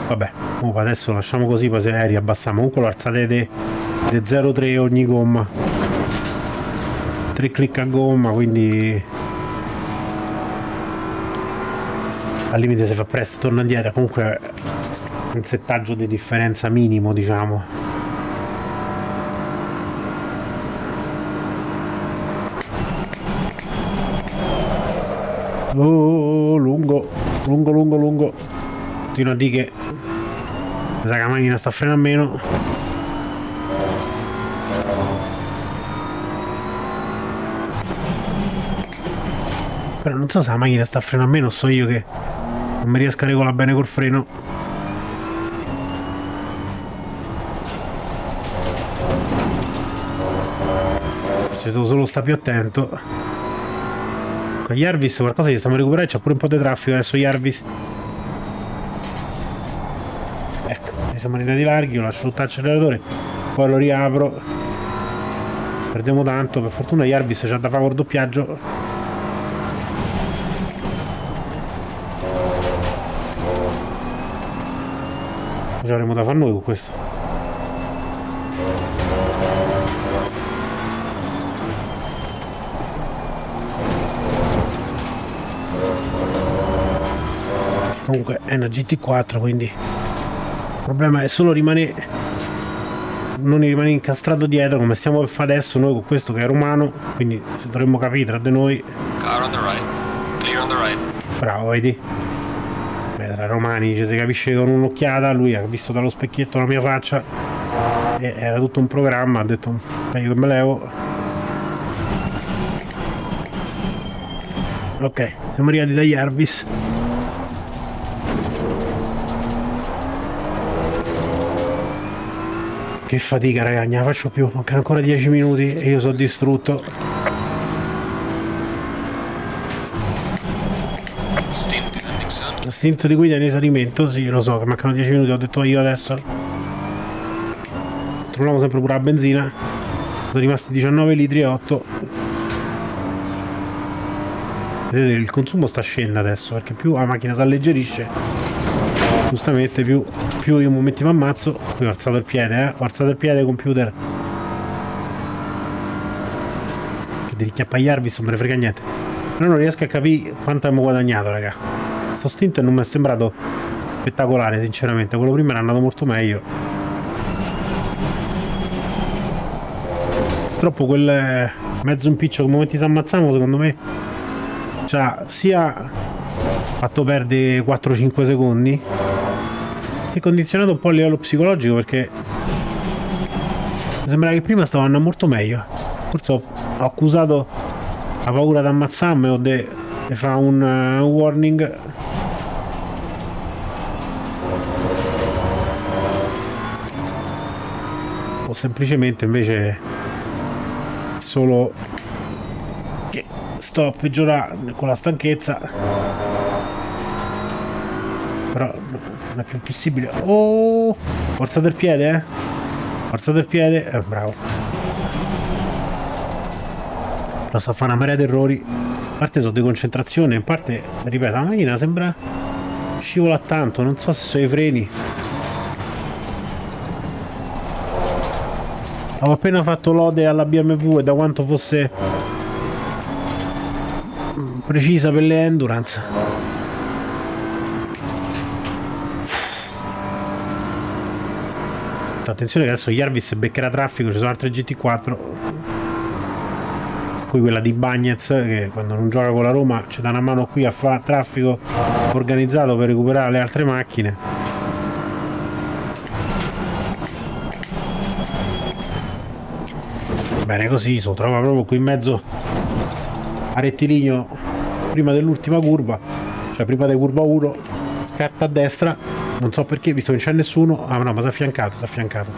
Vabbè, oh, adesso lasciamo così, poi se riabbassiamo. Comunque lo alzate di 0,3 ogni gomma. 3 clic a gomma, quindi al limite se fa presto torna indietro comunque un settaggio di differenza minimo diciamo oh, lungo lungo lungo lungo. Continua a dire che. Mi sa che la macchina sta a frenare meno. Però non so se la macchina sta a frenare meno so io che non mi riesco a regolare bene col freno. Ci devo solo stare più attento Ecco, Jarvis qualcosa gli stiamo recuperando, c'è pure un po' di traffico adesso Jarvis. Ecco, ne siamo arrivati larghi, io lascio tutto l'acceleratore, poi lo riapro. Perdiamo tanto, per fortuna Jarvis c'ha da fare col doppiaggio. Cosa avremo da fare noi con questo? Comunque è una GT4 quindi il problema è solo rimanere non rimane incastrato dietro come stiamo per fare adesso noi con questo che è romano quindi dovremmo capire tra di noi. Right. Bravo vedi? Beh, tra romani ci si capisce con un'occhiata lui ha visto dallo specchietto la mia faccia e era tutto un programma ha detto meglio che me levo. Ok siamo arrivati da Jarvis Che fatica ragazzi, non la faccio più, mancano ancora 10 minuti e io sono distrutto. Stint di guida in risalimento, sì, lo so che mancano 10 minuti, ho detto io adesso. Troviamo sempre pure la benzina. Sono rimasti 19 litri e 8. Vedete, il consumo sta scendendo adesso, perché più la macchina si alleggerisce, giustamente più, più io un momento mi ammazzo. Qui ho alzato il piede, eh. Ho alzato il piede, computer. Che di ricchiappaiarvi, non me ne frega niente. Però non riesco a capire quanto abbiamo guadagnato, raga. Sto stint non mi è sembrato spettacolare, sinceramente. Quello prima era andato molto meglio. Purtroppo quel mezzo impiccio che momenti si ammazzamo, secondo me, c'ha sia fatto perdere 4-5 secondi e condizionato un po' a livello psicologico perché sembra che prima stavo andando molto meglio. Forse ho, ho accusato la paura di ammazzarmi o di fare un, uh, un warning. O semplicemente invece solo che sto a peggiorare con la stanchezza però non è più possibile. Oh forza del piede eh. Forza del piede eh, bravo. Però sta a fare una marea di errori. A parte sono di concentrazione in parte ripeto la macchina sembra scivola tanto non so se sono i freni. Avevo appena fatto lode alla BMW e da quanto fosse precisa per le endurance. Attenzione che adesso Jarvis beccherà traffico, ci sono altre GT4. Qui quella di Bagnez che quando non gioca con la Roma ci dà una mano qui a fare traffico organizzato per recuperare le altre macchine. Bene così, si trova proprio qui in mezzo a rettilineo prima dell'ultima curva, cioè prima di curva 1, scarta a destra, non so perché, visto che non c'è nessuno, ah no, ma si è affiancato, si è affiancato.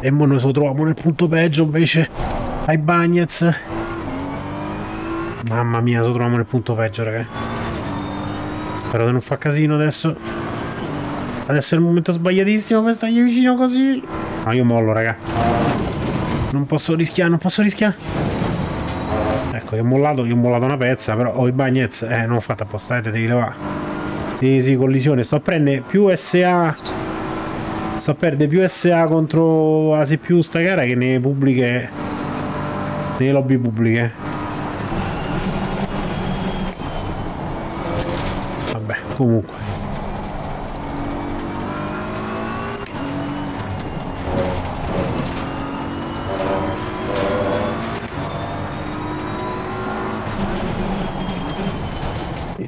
E mo noi lo troviamo nel punto peggio invece ai Bagnets. Mamma mia, lo troviamo nel punto peggio, raga. Spero di non fa casino adesso. Adesso è il momento sbagliatissimo per stargli vicino così. No, io mollo, raga. Non posso rischiare, non posso rischiare. Ecco, io ho mollato, io ho mollato una pezza, però ho i bagnets. Eh, non ho fatto apposta, eh, devi levare. Sì, sì, collisione. Sto a prendere più SA. Sto a perdere più SA contro Asi più sta gara che nelle pubbliche. Nelle lobby pubbliche. Vabbè, comunque.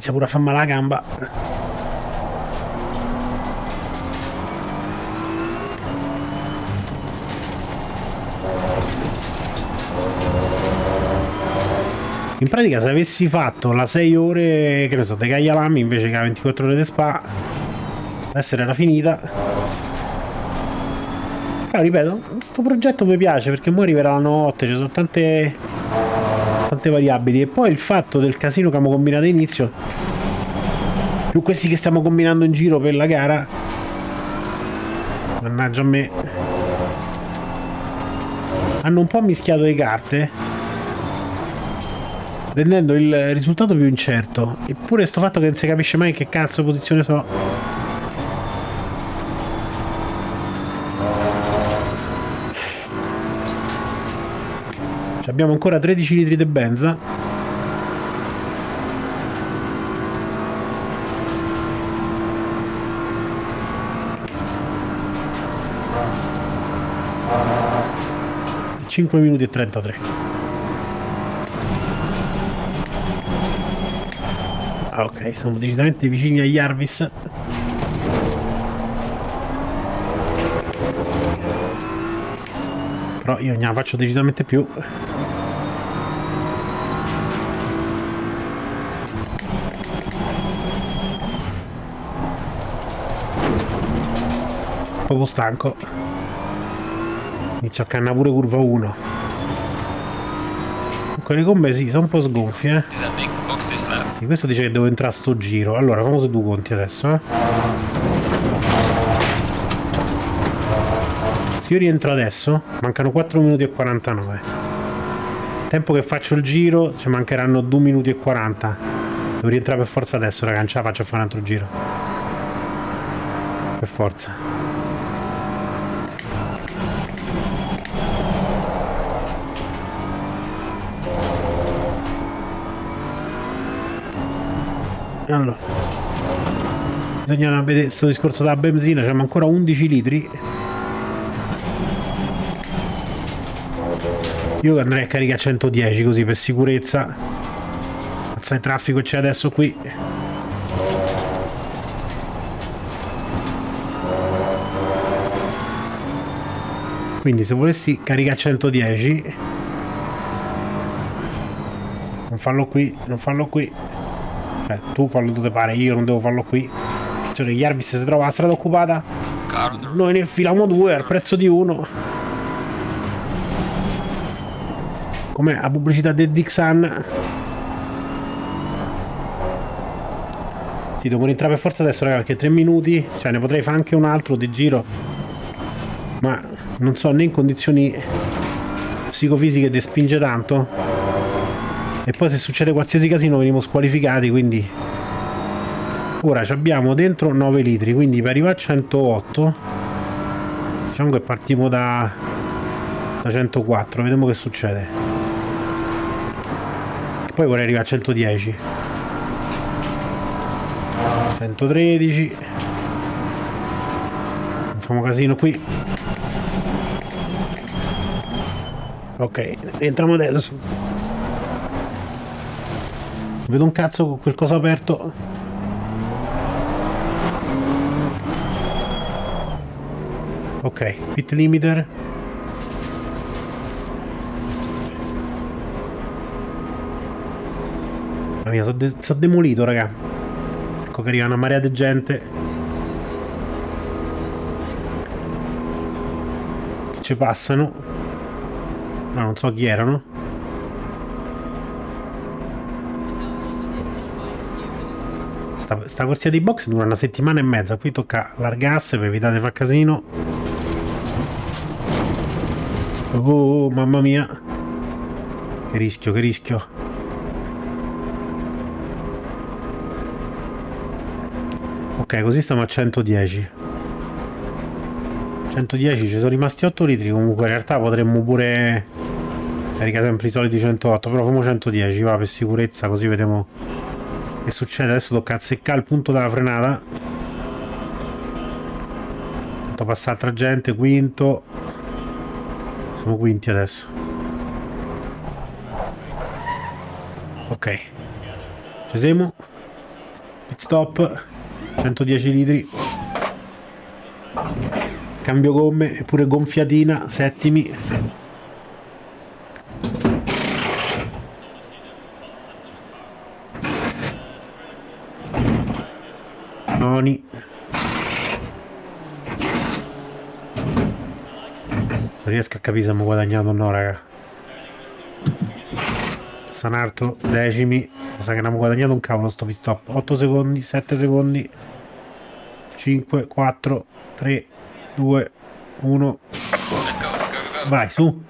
Inizia pure a far male la gamba. In pratica se avessi fatto la 6 ore che ne so dei Caglialami invece che la 24 ore di spa l'essere era finita. Però ripeto questo progetto mi piace perché ora arriverà la notte ci sono tante tante variabili e poi il fatto del casino che abbiamo combinato all'inizio più questi che stiamo combinando in giro per la gara mannaggia a me hanno un po' mischiato le carte rendendo il risultato più incerto. Eppure sto fatto che non si capisce mai che cazzo posizione so. Abbiamo ancora 13 litri di benza. Cinque minuti e 33. Ah, ok, siamo decisamente vicini agli Jarvis. Però io ne faccio decisamente più. Proprio stanco. Inizio a canna pure curva 1. Comunque le gomme sì, sono un po' sgonfie, eh. Sì, questo dice che devo entrare a sto giro. Allora, fammi se due conti adesso, eh. Se io rientro adesso, mancano 4 minuti e 49. Tempo che faccio il giro, ci mancheranno 2 minuti e 40. Devo rientrare per forza adesso, raga, non ce la faccio a fare un altro giro. Per forza. Bisogna vedere questo discorso della benzina, c'è ancora 11 litri. Io andrei a caricare a 110 così per sicurezza. Mazza il traffico c'è adesso qui. Quindi se volessi caricare a 110 non farlo qui, non farlo qui. Cioè, tu fallo dove pare, io non devo farlo qui. Cioè, Jarvis si trova la strada occupata. Noi ne infiliamo due al prezzo di uno. Com'è la pubblicità del Dixon? Sì, devo rientrare per forza adesso, raga, perché tre minuti. Cioè, ne potrei fare anche un altro di giro. Ma non so né in condizioni psicofisiche di spinge tanto. E poi se succede qualsiasi casino veniamo squalificati, quindi... Ora ci abbiamo dentro 9 litri, quindi per arrivare a 108... Diciamo che partiamo da... da 104, vediamo che succede. E poi vorrei arrivare a 110. 113. Facciamo casino qui. Ok, entriamo adesso. Vedo un cazzo con quel coso aperto. Ok, pit limiter. Mamma mia, sono de so demolito, raga. Ecco che arriva una marea di gente. Che ci passano. No, non so chi erano. sta, sta corsia di box dura una settimana e mezza. Qui tocca largasse per evitare di far casino. Oh, mamma mia. Che rischio, che rischio. Ok, così stiamo a 110. 110, ci sono rimasti 8 litri. Comunque in realtà potremmo pure... Carica sempre i soliti 108, però facciamo 110, va per sicurezza, così vediamo che succede? Adesso tocca azzeccare il punto della frenata. Tanto passa altra gente, quinto. Siamo quinti adesso. Ok. Ci siamo. Pit stop. 110 litri. Cambio gomme, eppure gonfiatina, settimi. Non riesco a capire se abbiamo guadagnato o no raga Sanarto decimi mi sa che abbiamo guadagnato un cavolo sto pit stop 8 secondi 7 secondi 5 4 3 2 1 Let's go, go, go, go. vai su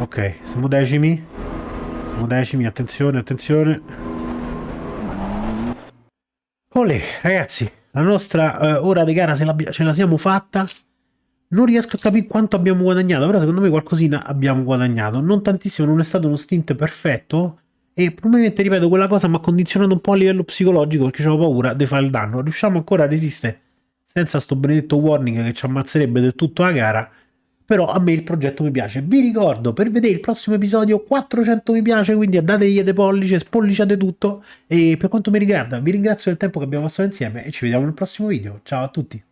ok siamo decimi Siamo decimi, attenzione, attenzione. Olè, ragazzi, la nostra eh, ora di gara ce la siamo fatta. Non riesco a capire quanto abbiamo guadagnato, però secondo me qualcosina abbiamo guadagnato. Non tantissimo, non è stato uno stint perfetto. E probabilmente, ripeto, quella cosa mi ha condizionato un po' a livello psicologico perché avevo paura di fare il danno. Riusciamo ancora a resistere senza sto benedetto warning che ci ammazzerebbe del tutto la gara. Però a me il progetto mi piace. Vi ricordo, per vedere il prossimo episodio 400 mi piace, quindi dategli dei pollice, spolliciate tutto. E per quanto mi riguarda, vi ringrazio del tempo che abbiamo passato insieme e ci vediamo nel prossimo video. Ciao a tutti!